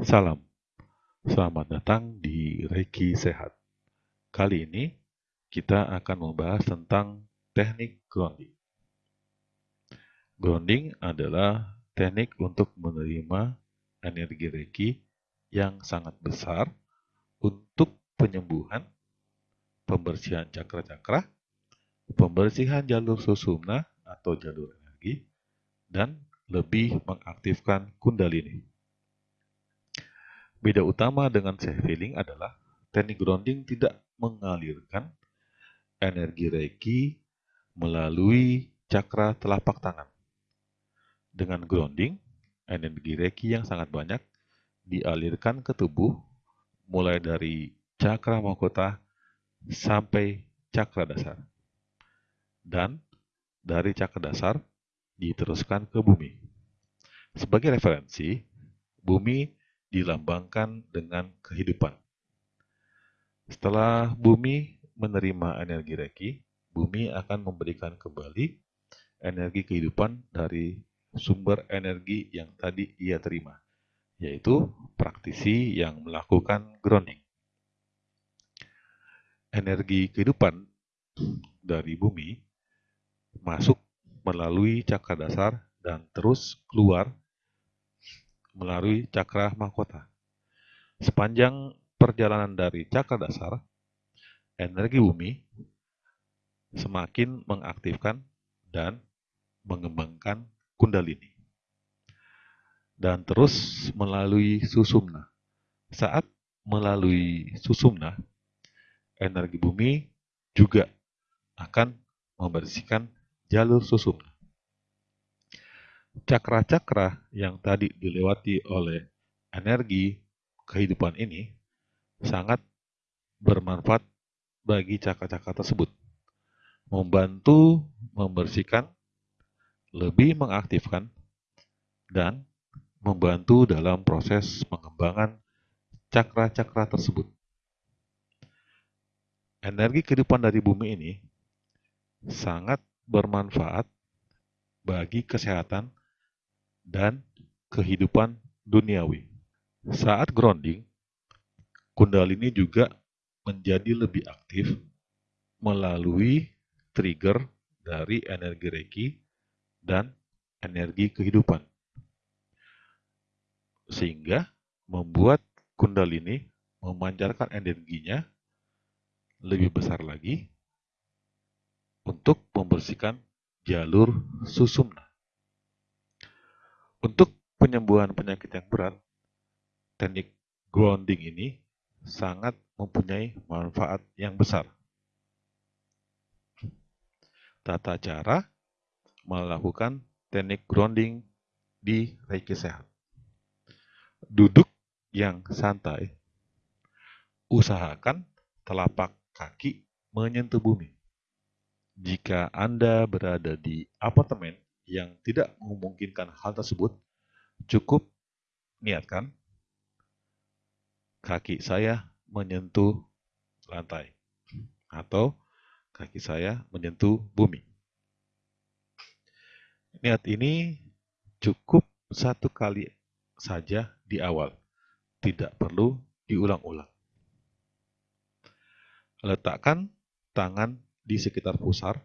Salam, selamat datang di Reiki Sehat. Kali ini kita akan membahas tentang teknik grounding. Grounding adalah teknik untuk menerima energi Reiki yang sangat besar untuk penyembuhan, pembersihan cakra-cakra, pembersihan jalur susumna atau jalur energi, dan lebih mengaktifkan kundalini. Beda utama dengan self healing adalah teknik grounding tidak mengalirkan energi Reiki melalui cakra telapak tangan. Dengan grounding, energi Reiki yang sangat banyak dialirkan ke tubuh mulai dari cakra mahkota sampai cakra dasar. Dan dari cakra dasar diteruskan ke bumi. Sebagai referensi, bumi dilambangkan dengan kehidupan. Setelah bumi menerima energi Reiki, bumi akan memberikan kembali energi kehidupan dari sumber energi yang tadi ia terima yaitu praktisi yang melakukan grounding. Energi kehidupan dari bumi masuk melalui cakra dasar dan terus keluar melalui cakra mahkota. Sepanjang perjalanan dari cakra dasar, energi bumi semakin mengaktifkan dan mengembangkan kundalini dan terus melalui susumna. Saat melalui susumna, energi bumi juga akan membersihkan jalur susumna. Cakra-cakra yang tadi dilewati oleh energi kehidupan ini sangat bermanfaat bagi cakra-cakra tersebut. Membantu membersihkan, lebih mengaktifkan, dan membantu dalam proses pengembangan cakra-cakra tersebut. Energi kehidupan dari bumi ini sangat bermanfaat bagi kesehatan dan kehidupan duniawi. Saat grounding, kundalini juga menjadi lebih aktif melalui trigger dari energi Reiki dan energi kehidupan sehingga membuat kundalini memancarkan energinya lebih besar lagi untuk membersihkan jalur susumna. Untuk penyembuhan penyakit yang berat, teknik grounding ini sangat mempunyai manfaat yang besar. Tata cara melakukan teknik grounding di Reiki Sehat. Duduk yang santai. Usahakan telapak kaki menyentuh bumi. Jika Anda berada di apartemen yang tidak memungkinkan hal tersebut, cukup niatkan kaki saya menyentuh lantai atau kaki saya menyentuh bumi. Niat ini cukup satu kali saja di awal, tidak perlu diulang-ulang. Letakkan tangan di sekitar pusar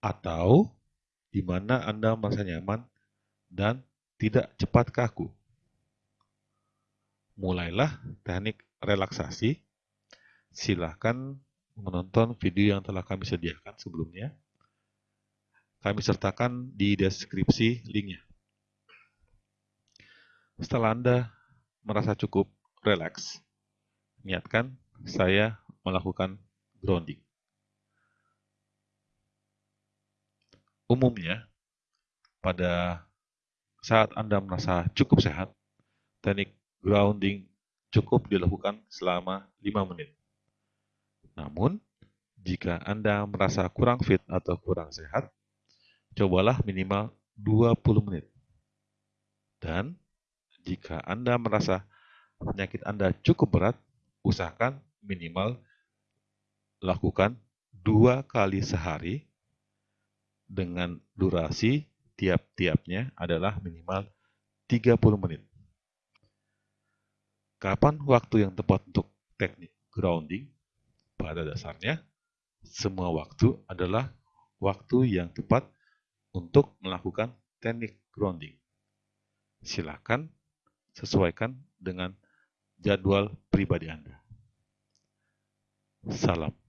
atau di mana Anda merasa nyaman dan tidak cepat kaku. Mulailah teknik relaksasi. Silahkan menonton video yang telah kami sediakan sebelumnya. Kami sertakan di deskripsi linknya. Setelah Anda merasa cukup relax, niatkan saya melakukan grounding. Umumnya, pada saat Anda merasa cukup sehat, teknik grounding cukup dilakukan selama 5 menit. Namun, jika Anda merasa kurang fit atau kurang sehat, cobalah minimal 20 menit. Dan jika Anda merasa penyakit Anda cukup berat, usahakan minimal lakukan dua kali sehari dengan durasi tiap-tiapnya adalah minimal 30 menit. Kapan waktu yang tepat untuk teknik grounding? Pada dasarnya, semua waktu adalah waktu yang tepat untuk melakukan teknik grounding. Silakan sesuaikan dengan jadwal pribadi Anda. Salam.